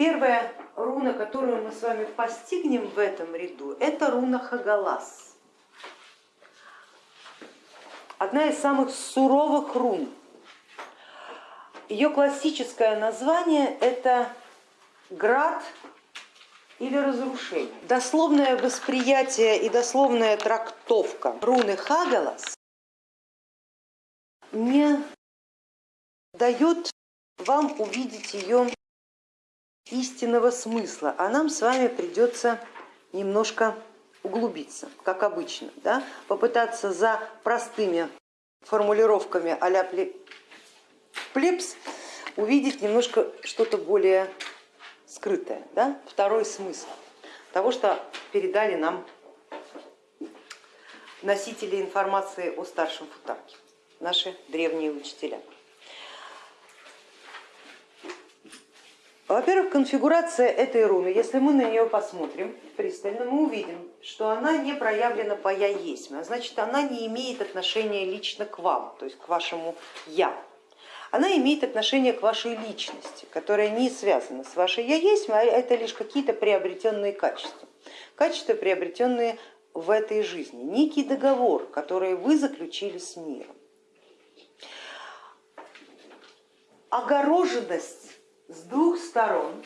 Первая руна, которую мы с вами постигнем в этом ряду, это руна Хагалас. Одна из самых суровых рун. Ее классическое название это град или разрушение. Дословное восприятие и дословная трактовка руны Хагалас не дает вам увидеть ее истинного смысла, а нам с вами придется немножко углубиться, как обычно, да? попытаться за простыми формулировками а-ля плебс увидеть немножко что-то более скрытое, да? второй смысл того, что передали нам носители информации о старшем футарке, наши древние учителя. Во-первых, конфигурация этой руны, если мы на нее посмотрим пристально, мы увидим, что она не проявлена по я есть, а значит она не имеет отношения лично к вам, то есть к вашему я. Она имеет отношение к вашей личности, которая не связана с вашей я есть, а это лишь какие-то приобретенные качества. Качества, приобретенные в этой жизни, некий договор, который вы заключили с миром. Огороженность с двух сторон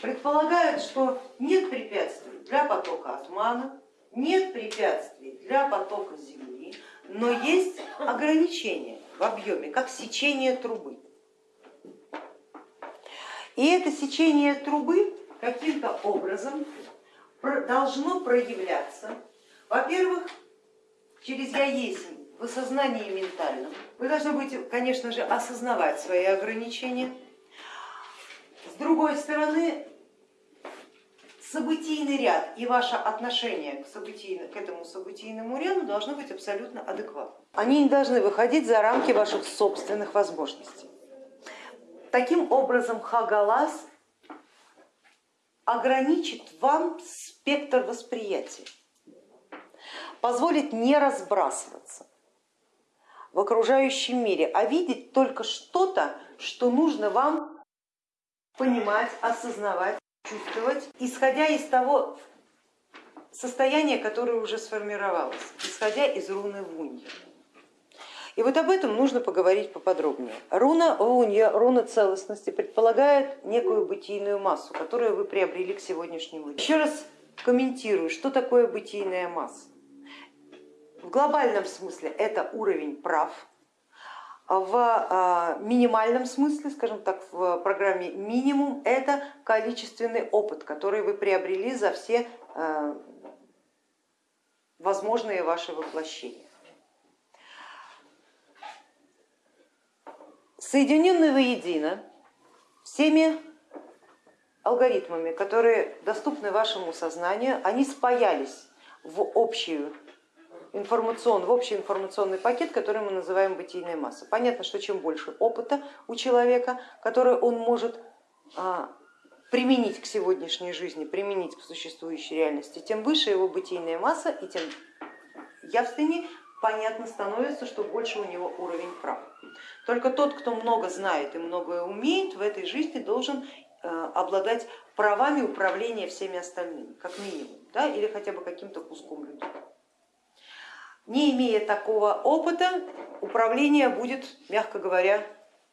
предполагают, что нет препятствий для потока отмана, нет препятствий для потока земли, но есть ограничения в объеме, как сечение трубы. И это сечение трубы каким-то образом должно проявляться, во-первых, через я есть в осознании ментальном. Вы должны будете, конечно же, осознавать свои ограничения, другой стороны, событийный ряд и ваше отношение к, событийно, к этому событийному ряду должно быть абсолютно адекватным. Они не должны выходить за рамки ваших собственных возможностей. Таким образом, Хагалас ограничит вам спектр восприятия, позволит не разбрасываться в окружающем мире, а видеть только что-то, что нужно вам понимать, осознавать, чувствовать, исходя из того состояния, которое уже сформировалось, исходя из руны Вунья. И вот об этом нужно поговорить поподробнее. Руна Вунья, руна целостности, предполагает некую бытийную массу, которую вы приобрели к сегодняшнему дню. Еще раз комментирую, что такое бытийная масса. В глобальном смысле это уровень прав, в а, минимальном смысле, скажем так, в программе минимум, это количественный опыт, который вы приобрели за все а, возможные ваши воплощения. Соединенные воедино всеми алгоритмами, которые доступны вашему сознанию, они спаялись в общую информацион, в общий информационный пакет, который мы называем бытийная масса. Понятно, что чем больше опыта у человека, который он может а, применить к сегодняшней жизни, применить к существующей реальности, тем выше его бытийная масса и тем явственнее понятно становится, что больше у него уровень прав. Только тот, кто много знает и многое умеет, в этой жизни должен а, обладать правами управления всеми остальными, как минимум, да, или хотя бы каким-то куском людей. Не имея такого опыта, управление будет, мягко говоря,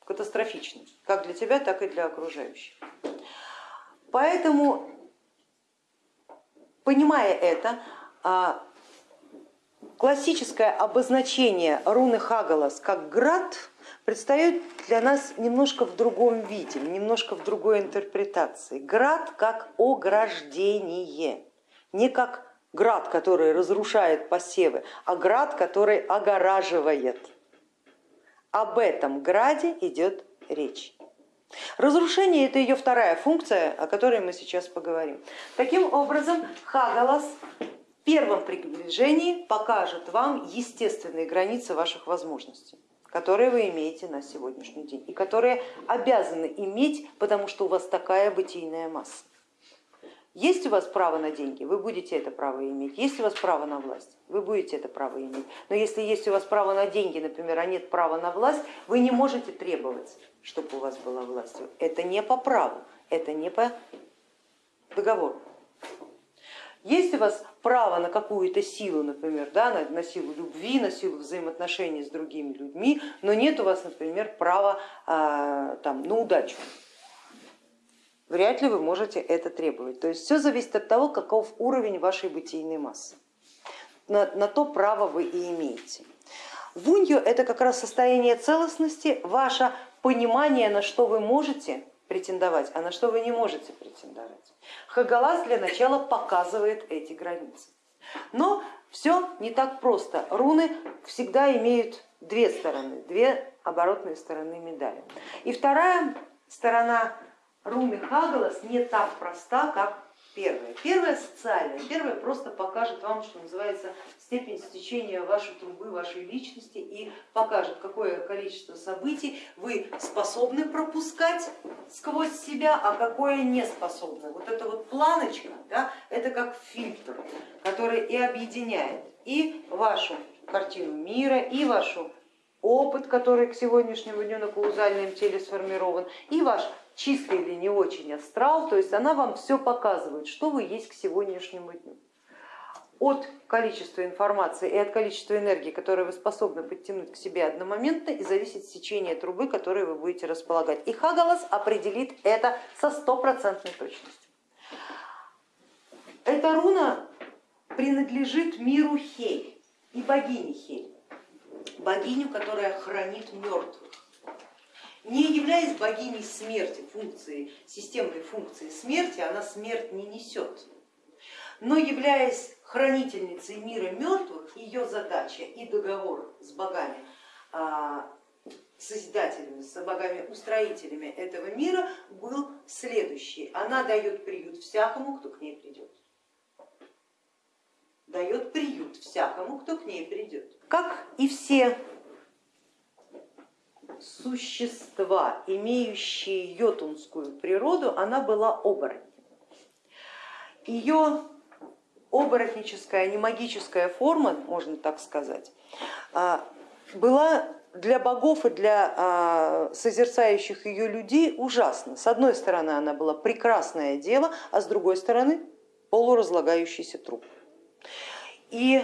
катастрофичным, как для тебя, так и для окружающих. Поэтому, понимая это, а, классическое обозначение руны Хагалас как град предстает для нас немножко в другом виде, немножко в другой интерпретации. Град как ограждение, не как град, который разрушает посевы, а град, который огораживает. Об этом граде идет речь. Разрушение это ее вторая функция, о которой мы сейчас поговорим. Таким образом, Хагалас в первом приближении покажет вам естественные границы ваших возможностей которые вы имеете на сегодняшний день и которые обязаны иметь, потому что у вас такая бытийная масса. Есть у вас право на деньги, вы будете это право иметь. Есть у вас право на власть, вы будете это право иметь. Но если есть у вас право на деньги, например, а нет права на власть, вы не можете требовать, чтобы у вас была власть. Это не по праву, это не по договору. Есть у вас право на какую-то силу, например, да, на, на силу любви, на силу взаимоотношений с другими людьми, но нет у вас, например, права а, там, на удачу вряд ли вы можете это требовать. То есть все зависит от того, каков уровень вашей бытийной массы. На, на то право вы и имеете. Вунью это как раз состояние целостности, ваше понимание, на что вы можете претендовать, а на что вы не можете претендовать. Хагалас для начала показывает эти границы. Но все не так просто. Руны всегда имеют две стороны, две оборотные стороны медали. И вторая сторона руны Хагалас не так проста, как первая. Первая социальная, первая просто покажет вам, что называется, степень стечения вашей трубы, вашей личности и покажет, какое количество событий вы способны пропускать сквозь себя, а какое не способны. Вот эта вот планочка, да, это как фильтр, который и объединяет и вашу картину мира, и вашу опыт, который к сегодняшнему дню на каузальном теле сформирован, и ваш чистый или не очень астрал, то есть она вам все показывает, что вы есть к сегодняшнему дню. От количества информации и от количества энергии, которую вы способны подтянуть к себе одномоментно, и зависит сечение трубы, которой вы будете располагать. И Хагалас определит это со стопроцентной точностью. Эта руна принадлежит миру Хель и богине Хель, богиню, которая хранит мертвых не являясь богиней смерти, функции, системной функции смерти, она смерть не несет. Но являясь хранительницей мира мертвых, ее задача и договор с богами, а, созидателями, с богами-устроителями этого мира был следующий. Она дает приют всякому, кто к ней придет. Дает приют всякому, кто к ней придет. Как и все существа, имеющие йотунскую природу, она была оборотнем. Ее оборотническая, не магическая форма, можно так сказать, а, была для богов и для а, созерцающих ее людей ужасна. С одной стороны она была прекрасное дело, а с другой стороны полуразлагающийся труп. И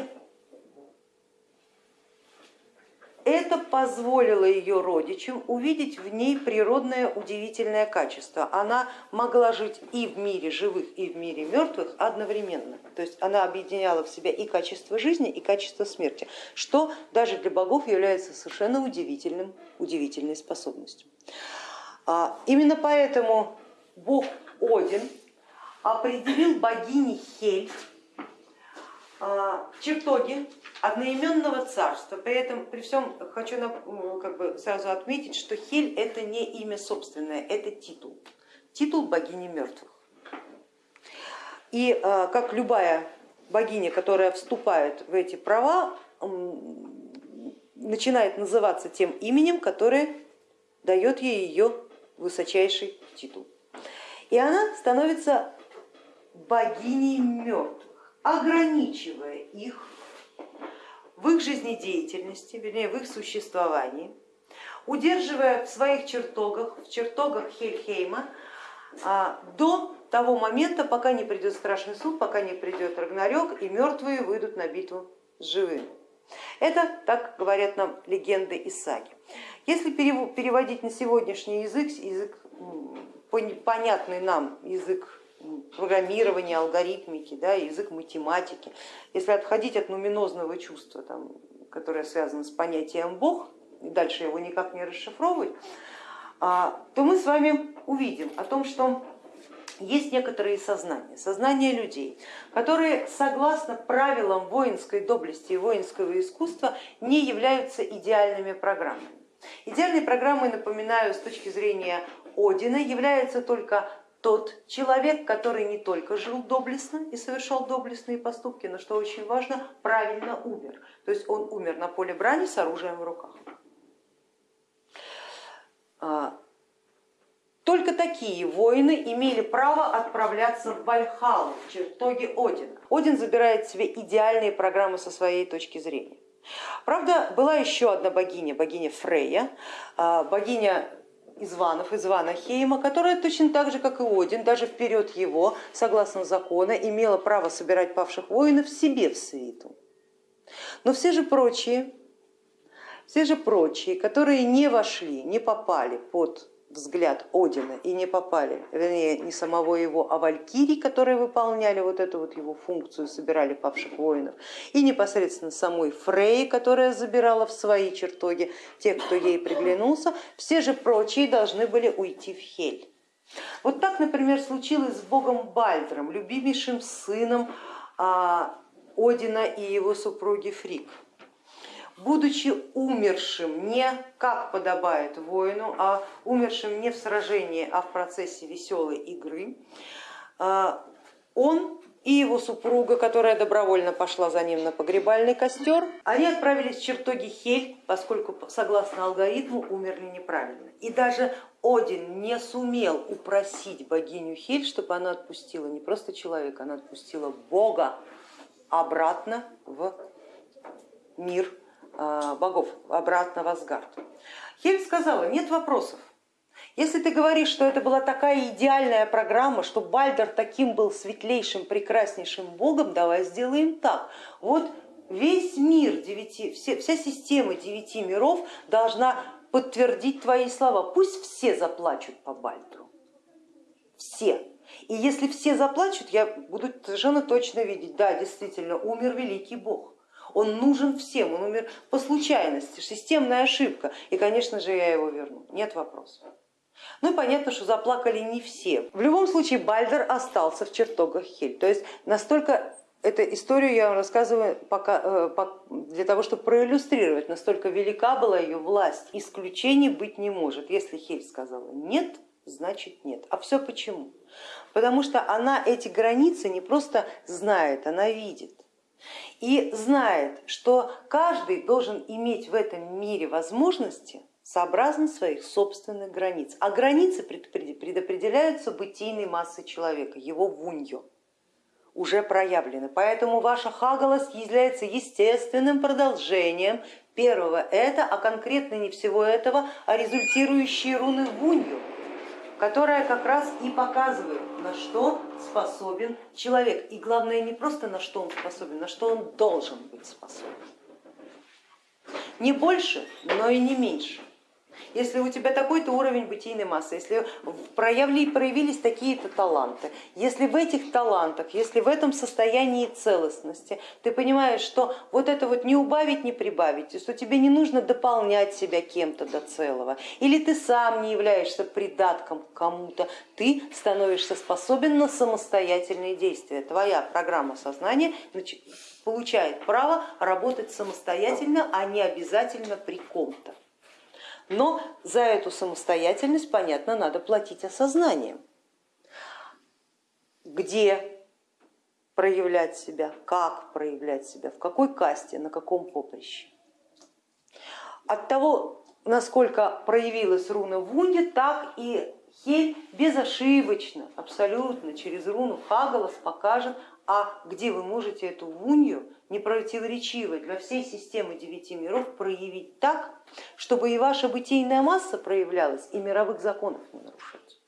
это позволило ее родичам увидеть в ней природное удивительное качество. Она могла жить и в мире живых, и в мире мертвых одновременно. То есть она объединяла в себя и качество жизни, и качество смерти, что даже для богов является совершенно удивительным, удивительной способностью. А, именно поэтому бог Один определил богини Хель чертоги одноименного царства. При этом, при всем хочу как бы сразу отметить, что Хель это не имя собственное, это титул, титул богини мертвых. И а, как любая богиня, которая вступает в эти права, начинает называться тем именем, которое дает ей ее высочайший титул. И она становится богиней мертвых ограничивая их в их жизнедеятельности, вернее в их существовании, удерживая в своих чертогах, в чертогах Хельхейма а, до того момента, пока не придет страшный суд, пока не придет Рагнарёк и мертвые выйдут на битву с живыми. Это так говорят нам легенды и саги. Если переводить на сегодняшний язык, язык понятный нам язык программирования, алгоритмики, да, язык математики. Если отходить от нуминозного чувства, там, которое связано с понятием Бог, и дальше его никак не расшифровывать, а, то мы с вами увидим о том, что есть некоторые сознания, сознания людей, которые согласно правилам воинской доблести и воинского искусства не являются идеальными программами. Идеальной программой, напоминаю, с точки зрения Одина является только тот человек, который не только жил доблестно и совершал доблестные поступки, но что очень важно, правильно умер. То есть он умер на поле брани с оружием в руках. А, только такие воины имели право отправляться в Вальхалу, в чертоги Одина. Один забирает себе идеальные программы со своей точки зрения. Правда, была еще одна богиня, богиня Фрея, а, богиня Изванов, Извана Хейма, которая точно так же, как и Один, даже вперед его, согласно закону, имела право собирать павших воинов себе в свиту. Но все же прочие, все же прочие, которые не вошли, не попали под взгляд Одина и не попали, вернее, не самого его, а валькирий, которые выполняли вот эту вот его функцию, собирали павших воинов, и непосредственно самой Фрей, которая забирала в свои чертоги тех, кто ей приглянулся, все же прочие должны были уйти в Хель. Вот так, например, случилось с богом Бальдром, любимейшим сыном а, Одина и его супруги Фрик будучи умершим не как подобает воину, а умершим не в сражении, а в процессе веселой игры, а, он и его супруга, которая добровольно пошла за ним на погребальный костер, они отправились в чертоги Хель, поскольку согласно алгоритму умерли неправильно. И даже Один не сумел упросить богиню Хель, чтобы она отпустила не просто человека, она отпустила Бога обратно в мир богов обратно в Асгард. Хель сказала, нет вопросов. Если ты говоришь, что это была такая идеальная программа, что Бальдер таким был светлейшим, прекраснейшим богом, давай сделаем так. Вот весь мир, девяти, вся система девяти миров должна подтвердить твои слова. Пусть все заплачут по Бальдру. Все. И если все заплачут, я буду совершенно точно видеть, да, действительно, умер великий бог он нужен всем, он умер по случайности, системная ошибка, и, конечно же, я его верну, нет вопросов. Ну и понятно, что заплакали не все. В любом случае Бальдер остался в чертогах Хель, то есть настолько Эту историю я вам рассказываю пока, э, для того, чтобы проиллюстрировать, настолько велика была ее власть. Исключений быть не может. Если Хель сказала нет, значит нет. А все почему? Потому что она эти границы не просто знает, она видит и знает, что каждый должен иметь в этом мире возможности сообразно своих собственных границ. А границы предопределяются бытийной массой человека, его вуньо уже проявлены. Поэтому ваша хагалас является естественным продолжением первого это, а конкретно не всего этого, а результирующие руны вунью которая как раз и показывает, на что способен человек. И главное не просто на что он способен, на что он должен быть способен. Не больше, но и не меньше если у тебя такой-то уровень бытийной массы, если проявили, проявились такие-то таланты, если в этих талантах, если в этом состоянии целостности ты понимаешь, что вот это вот не убавить, не прибавить, что тебе не нужно дополнять себя кем-то до целого, или ты сам не являешься придатком кому-то, ты становишься способен на самостоятельные действия. Твоя программа сознания получает право работать самостоятельно, а не обязательно при ком-то. Но за эту самостоятельность, понятно, надо платить осознанием. Где проявлять себя, как проявлять себя, в какой касте, на каком поприще. От того, насколько проявилась руна в Вунде, так и Хель безошибочно, абсолютно через руну Хагалас покажет, а где вы можете эту вунью непротиворечиво для всей системы девяти миров проявить так, чтобы и ваша бытийная масса проявлялась, и мировых законов не нарушать.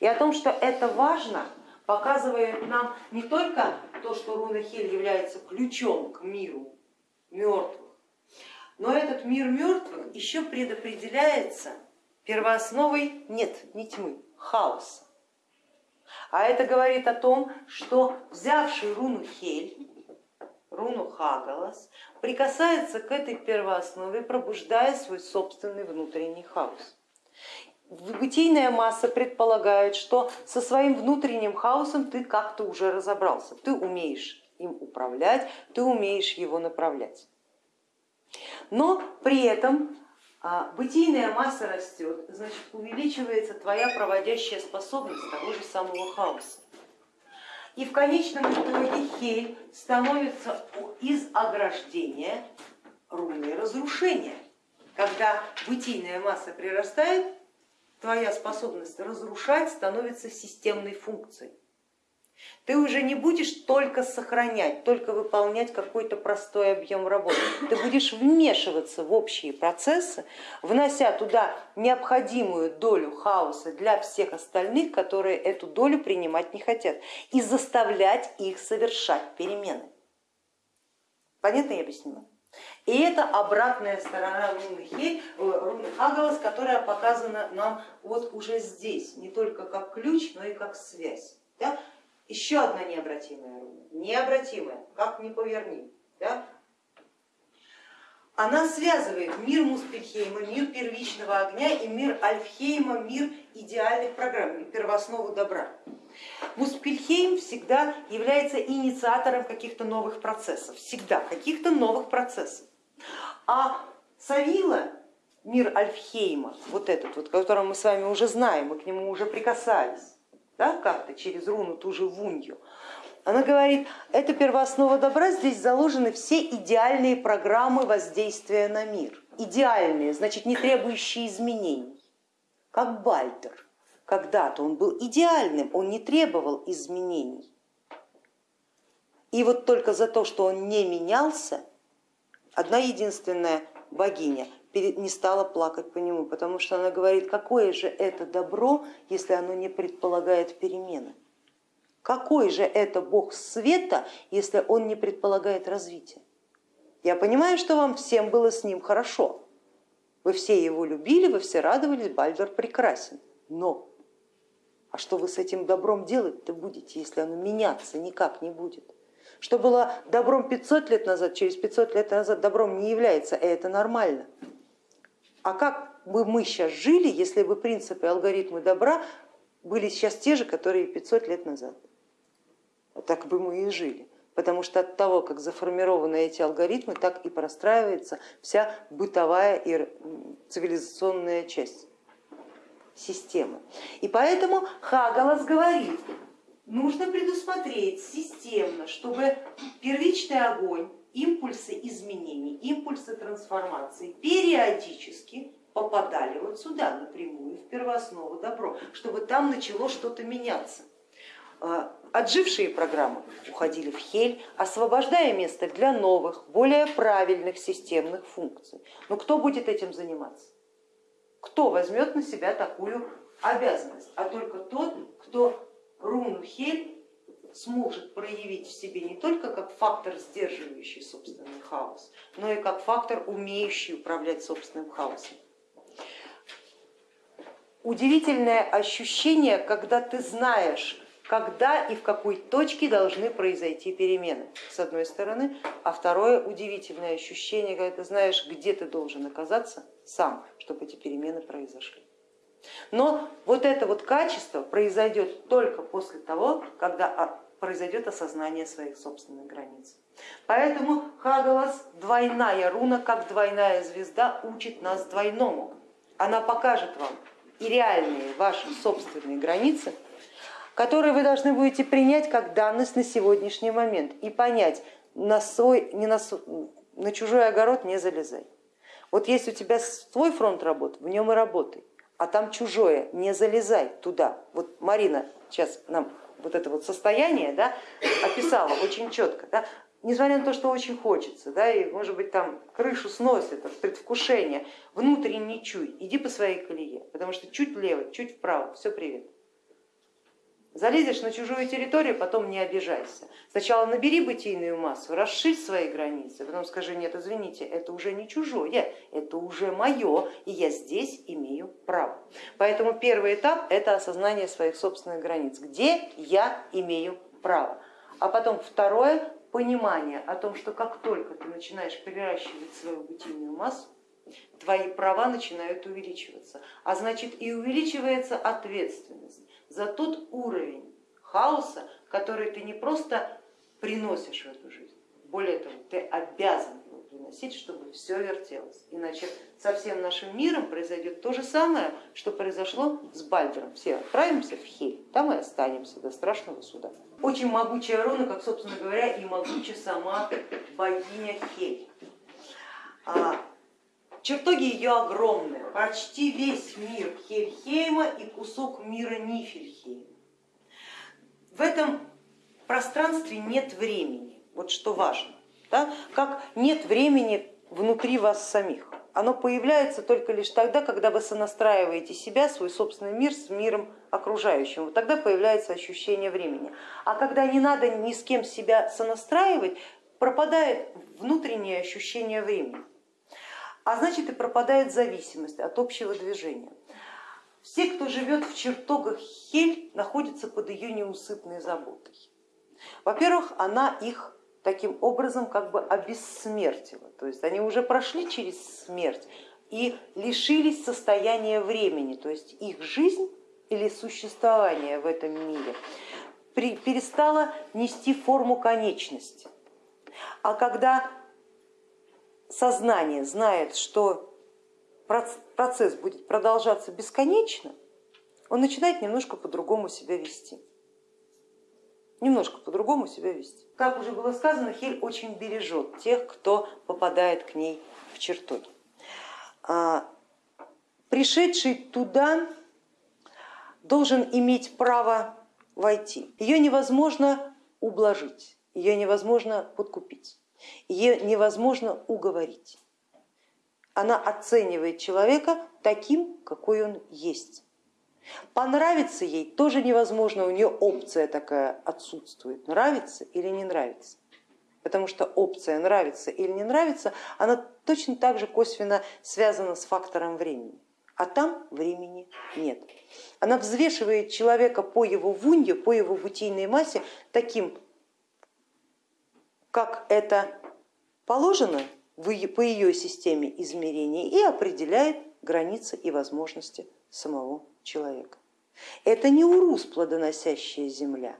И о том, что это важно, показывает нам не только то, что руна Хель является ключом к миру мертвых, но этот мир мертвых еще предопределяется первоосновой нет, не тьмы, хаоса. А это говорит о том, что взявший руну Хель, руну Хагалас, прикасается к этой первооснове, пробуждая свой собственный внутренний хаос. Бытийная масса предполагает, что со своим внутренним хаосом ты как-то уже разобрался, ты умеешь им управлять, ты умеешь его направлять. Но при этом бытийная масса растет, значит увеличивается твоя проводящая способность того же самого хаоса. И в конечном итоге хель становится из ограждения руны разрушения. Когда бытийная масса прирастает, твоя способность разрушать становится системной функцией. Ты уже не будешь только сохранять, только выполнять какой-то простой объем работы. Ты будешь вмешиваться в общие процессы, внося туда необходимую долю хаоса для всех остальных, которые эту долю принимать не хотят, и заставлять их совершать перемены. Понятно я объяснила? И это обратная сторона руны, Хель, руны Хагалас, которая показана нам вот уже здесь, не только как ключ, но и как связь. Да? Еще одна необратимая руна, необратимая, как ни поверни. Да? Она связывает мир Муспельхейма, мир первичного огня и мир Альфхейма, мир идеальных программ, первооснову добра. Муспельхейм всегда является инициатором каких-то новых процессов, всегда каких-то новых процессов. А Савила, мир Альфхейма, вот этот, вот, который мы с вами уже знаем, мы к нему уже прикасались, да, как-то через руну ту же Вунью, она говорит, это первооснова добра, здесь заложены все идеальные программы воздействия на мир. Идеальные, значит не требующие изменений, как Бальдер. Когда-то он был идеальным, он не требовал изменений. И вот только за то, что он не менялся, одна единственная богиня не стала плакать по нему, потому что она говорит, какое же это добро, если оно не предполагает перемены. Какой же это бог света, если он не предполагает развития? Я понимаю, что вам всем было с ним хорошо. Вы все его любили, вы все радовались, Бальдер прекрасен. Но а что вы с этим добром делать-то будете, если оно меняться никак не будет? Что было добром 500 лет назад, через 500 лет назад добром не является, и это нормально. А как бы мы сейчас жили, если бы принципы и алгоритмы добра были сейчас те же, которые 500 лет назад? Так бы мы и жили потому что от того, как заформированы эти алгоритмы, так и простраивается вся бытовая и цивилизационная часть системы. И поэтому Хагалас говорит, нужно предусмотреть системно, чтобы первичный огонь, импульсы изменений, импульсы трансформации периодически попадали вот сюда напрямую, в первооснову добро, чтобы там начало что-то меняться. А, отжившие программы уходили в хель, освобождая место для новых, более правильных системных функций. Но кто будет этим заниматься? Кто возьмет на себя такую обязанность? А только тот, кто руну хель сможет проявить в себе не только как фактор, сдерживающий собственный хаос, но и как фактор, умеющий управлять собственным хаосом. Удивительное ощущение, когда ты знаешь, когда и в какой точке должны произойти перемены, с одной стороны, а второе удивительное ощущение, когда ты знаешь, где ты должен оказаться сам, чтобы эти перемены произошли. Но вот это вот качество произойдет только после того, когда произойдет осознание своих собственных границ. Поэтому Хагалас, двойная руна, как двойная звезда, учит нас двойному. Она покажет вам и реальные ваши собственные границы, которые вы должны будете принять как данность на сегодняшний момент и понять, на, свой, не на, на чужой огород не залезай. Вот есть у тебя свой фронт работ, в нем и работай, а там чужое, не залезай туда. Вот Марина сейчас нам вот это вот состояние да, описала очень четко. Да, несмотря на то, что очень хочется, да, и может быть там крышу сносит от предвкушения, внутренний чуй, иди по своей колее, потому что чуть влево, чуть вправо, все привет. Залезешь на чужую территорию, потом не обижайся. Сначала набери бытийную массу, расширь свои границы, потом скажи, нет, извините, это уже не чужое, это уже мое, и я здесь имею право. Поэтому первый этап это осознание своих собственных границ, где я имею право. А потом второе, понимание о том, что как только ты начинаешь приращивать свою бытийную массу, твои права начинают увеличиваться, а значит и увеличивается ответственность за тот уровень хаоса, который ты не просто приносишь в эту жизнь, более того, ты обязан его приносить, чтобы все вертелось. Иначе со всем нашим миром произойдет то же самое, что произошло с Бальдером. Все отправимся в Хель, там и останемся до страшного суда. Очень могучая руна, как, собственно говоря, и могучая сама богиня Хель. Чертоги ее огромные, почти весь мир Хельхейма и кусок мира Нифельхейма. В этом пространстве нет времени, вот что важно, да? как нет времени внутри вас самих. Оно появляется только лишь тогда, когда вы сонастраиваете себя, свой собственный мир с миром окружающим. Вот тогда появляется ощущение времени. А когда не надо ни с кем себя сонастраивать, пропадает внутреннее ощущение времени. А значит и пропадает зависимость от общего движения. Все, кто живет в чертогах Хель, находятся под ее неусыпной заботой. Во-первых, она их таким образом как бы обессмертила, то есть они уже прошли через смерть и лишились состояния времени, то есть их жизнь или существование в этом мире перестало нести форму конечности. А когда сознание знает, что процесс будет продолжаться бесконечно, он начинает немножко по-другому себя вести. Немножко по-другому себя вести. Как уже было сказано, Хель очень бережет тех, кто попадает к ней в чертоги. А, пришедший туда должен иметь право войти. Ее невозможно ублажить, ее невозможно подкупить, ее невозможно уговорить она оценивает человека таким, какой он есть. Понравится ей тоже невозможно, у нее опция такая отсутствует, нравится или не нравится. Потому что опция нравится или не нравится, она точно так же косвенно связана с фактором времени. А там времени нет. Она взвешивает человека по его вунье, по его бытийной массе таким, как это положено по ее системе измерений и определяет границы и возможности самого человека. Это не урус плодоносящая земля,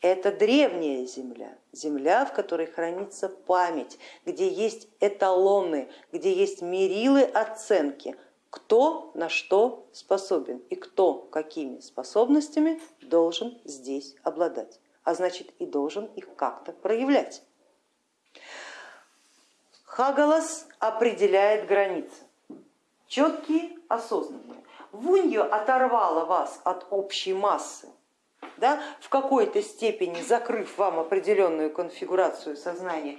это древняя земля, земля, в которой хранится память, где есть эталоны, где есть мерилы оценки, кто на что способен и кто какими способностями должен здесь обладать, а значит и должен их как-то проявлять. Хагалас определяет границы, четкие, осознанные. Вуньо оторвала вас от общей массы, да, в какой-то степени закрыв вам определенную конфигурацию сознания.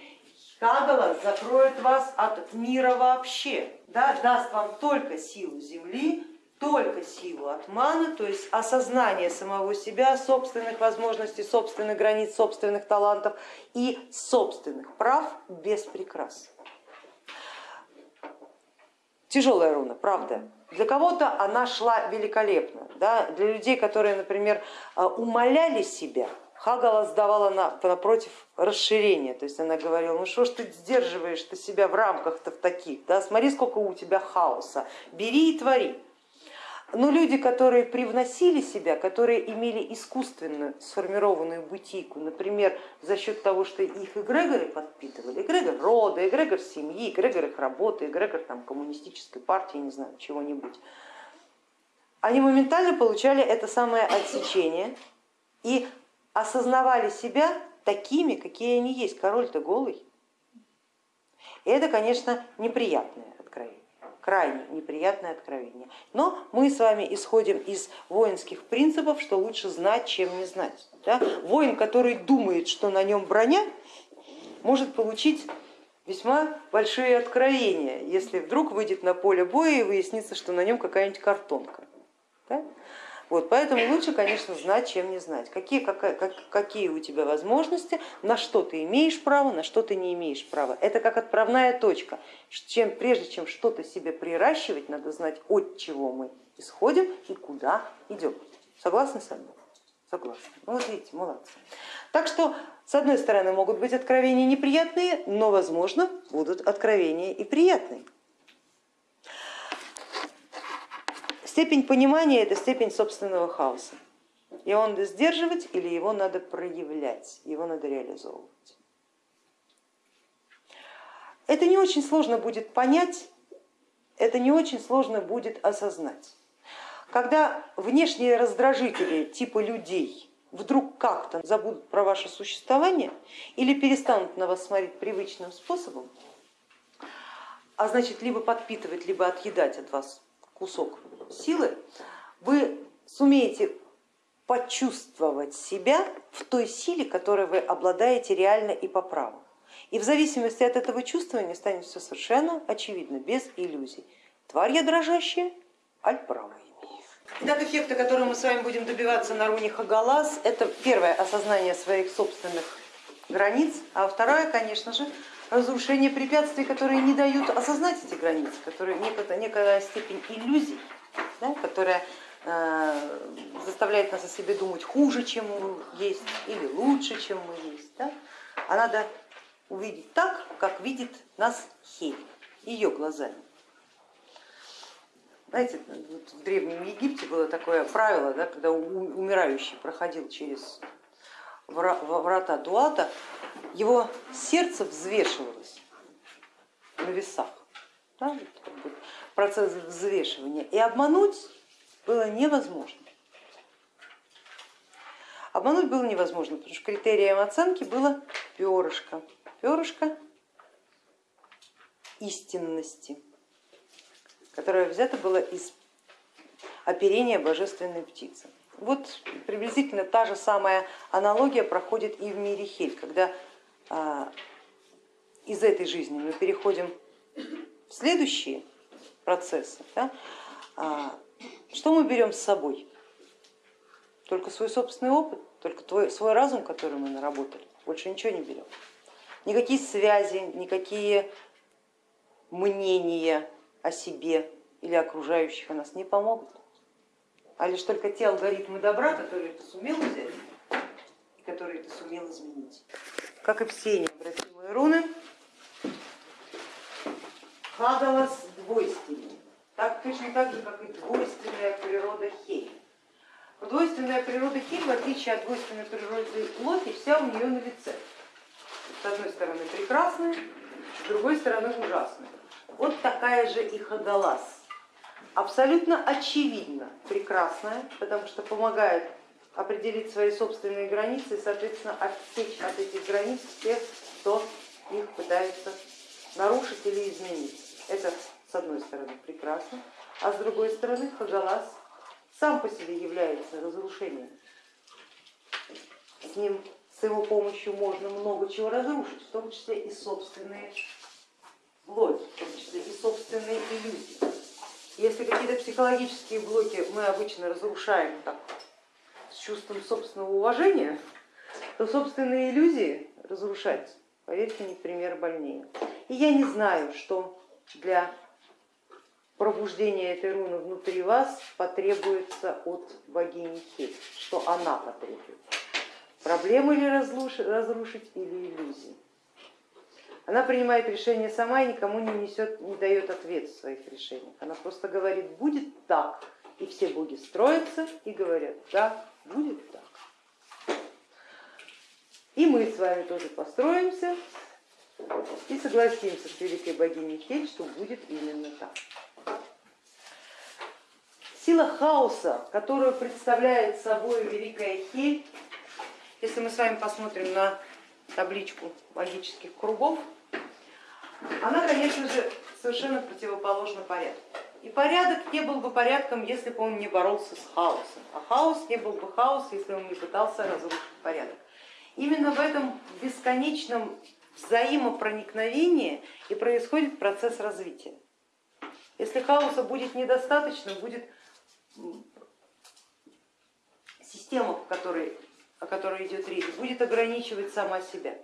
Хагалас закроет вас от мира вообще, да, даст вам только силу Земли, только силу атмана, то есть осознание самого себя, собственных возможностей, собственных границ, собственных талантов и собственных прав без прикрас. Тяжелая руна, правда. Для кого-то она шла великолепно. Да? Для людей, которые, например, а, умоляли себя, Хагала сдавала на, напротив расширения, то есть она говорила, ну что ж ты сдерживаешь ты себя в рамках-то в таких, да? смотри, сколько у тебя хаоса, бери и твори. Но люди, которые привносили себя, которые имели искусственно сформированную бутику, например, за счет того, что их эгрегоры подпитывали, эгрегор рода, эгрегор семьи, эгрегор их работы, эгрегор там, коммунистической партии, не знаю, чего-нибудь, они моментально получали это самое отсечение и осознавали себя такими, какие они есть. Король-то голый. И это, конечно, неприятное крайне неприятное откровение. Но мы с вами исходим из воинских принципов, что лучше знать, чем не знать. Да? Воин, который думает, что на нем броня, может получить весьма большие откровения, если вдруг выйдет на поле боя и выяснится, что на нем какая-нибудь картонка. Да? Вот, поэтому лучше, конечно, знать, чем не знать. Какие, как, какие у тебя возможности, на что ты имеешь право, на что ты не имеешь права. Это как отправная точка. Чем, прежде чем что-то себе приращивать, надо знать, от чего мы исходим и куда идем. Согласны со мной? Согласны. Ну вот видите, молодцы. Так что, с одной стороны, могут быть откровения неприятные, но, возможно, будут откровения и приятные. Степень понимания это степень собственного хаоса. И он надо сдерживать или его надо проявлять, его надо реализовывать. Это не очень сложно будет понять, это не очень сложно будет осознать. Когда внешние раздражители типа людей вдруг как-то забудут про ваше существование или перестанут на вас смотреть привычным способом, а значит либо подпитывать, либо отъедать от вас кусок силы, вы сумеете почувствовать себя в той силе, которой вы обладаете реально и по праву. И в зависимости от этого чувствования станет все совершенно очевидно, без иллюзий. Тварь я дрожащая, аль право имею. Итак, эффекты, которые мы с вами будем добиваться на руне Хагалас, это первое осознание своих собственных границ, а второе, конечно же, разрушение препятствий, которые не дают осознать эти границы, которые некая, некая степень иллюзий, да, которая э, заставляет нас о себе думать хуже, чем мы есть, или лучше, чем мы есть. Да? А надо увидеть так, как видит нас Хель, ее глазами. Знаете, вот в Древнем Египте было такое правило, да, когда умирающий проходил через врата Дуата, его сердце взвешивалось на весах, да, процесс взвешивания, и обмануть было невозможно. Обмануть было невозможно, потому что критерием оценки было перышко, перышко истинности, которое взято было из оперения божественной птицы. Вот приблизительно та же самая аналогия проходит и в мире Хель, когда из этой жизни мы переходим в следующие процессы. Да? А, что мы берем с собой? Только свой собственный опыт, только твой, свой разум, который мы наработали, больше ничего не берем. Никакие связи, никакие мнения о себе или окружающих нас не помогут а лишь только те алгоритмы добра, которые ты сумел взять и которые ты сумел изменить. Как и все необратимые руны, Хадалас двойственный, так, точно так же, как и двойственная природа Хель. Двойственная природа Хель, в отличие от двойственной природы Локи, вся у нее на лице. С одной стороны прекрасная, с другой стороны ужасная. Вот такая же и Хадалас абсолютно очевидно прекрасная, потому что помогает определить свои собственные границы и, соответственно, отсечь от этих границ тех, кто их пытается нарушить или изменить. Это с одной стороны прекрасно, а с другой стороны Хагалас сам по себе является разрушением. С ним, с его помощью можно много чего разрушить, в том числе и собственные блоки, в том числе и собственные иллюзии. Если какие-то психологические блоки мы обычно разрушаем так, чувством собственного уважения, то собственные иллюзии разрушать, поверьте, не пример больнее. И я не знаю, что для пробуждения этой руны внутри вас потребуется от богини Хель, что она потребует. Проблемы ли разрушить или иллюзии? Она принимает решение сама и никому не несет, не дает ответ в своих решениях. Она просто говорит, будет так, и все боги строятся и говорят, да, будет так. И мы с вами тоже построимся и согласимся с великой богиней Хель, что будет именно так. Сила хаоса, которую представляет собой великая Хель, если мы с вами посмотрим на табличку магических кругов, она, конечно же, совершенно противоположна порядку. И порядок не был бы порядком, если бы он не боролся с хаосом, а хаос не был бы хаос, если он не пытался разрушить порядок. Именно в этом бесконечном взаимопроникновении и происходит процесс развития. Если хаоса будет недостаточно, будет система, в которой о которой идет речь, будет ограничивать сама себя.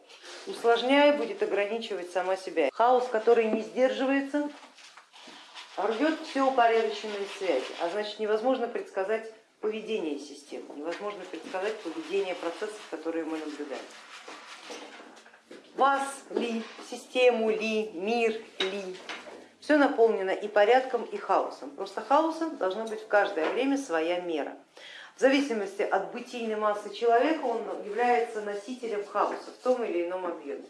Усложняя, будет ограничивать сама себя. Хаос, который не сдерживается, рвет все упорядоченные связи, а значит невозможно предсказать поведение системы, невозможно предсказать поведение процессов, которые мы наблюдаем. Вас ли, систему ли, мир ли, все наполнено и порядком, и хаосом. Просто хаосом должна быть в каждое время своя мера. В зависимости от бытийной массы человека он является носителем хаоса в том или ином объеме.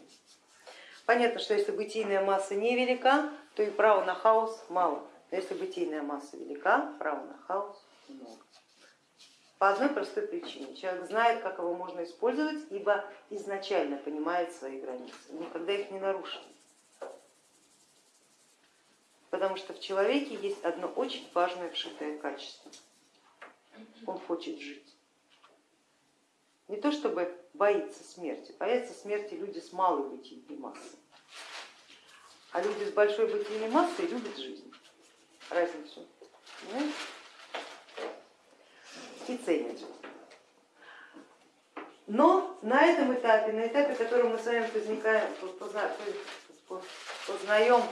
Понятно, что если бытийная масса невелика, то и права на хаос мало. Но если бытийная масса велика, права на хаос много. По одной простой причине. Человек знает, как его можно использовать, ибо изначально понимает свои границы, никогда их не нарушит. потому что в человеке есть одно очень важное вшитое качество. Он хочет жить. Не то чтобы боится смерти, боятся смерти люди с малой бытийной массой, а люди с большой бытийной массой любят жизнь. Разницу. Понимаете? И ценят жизнь. Но на этом этапе, на этапе, который мы с вами возникаем, познаем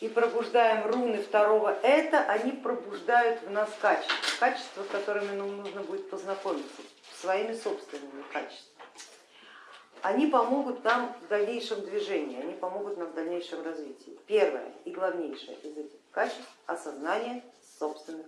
и пробуждаем руны второго это, они пробуждают в нас качества, качества, с которыми нам нужно будет познакомиться, своими собственными качествами. Они помогут нам в дальнейшем движении, они помогут нам в дальнейшем развитии. Первое и главнейшее из этих качеств осознание собственных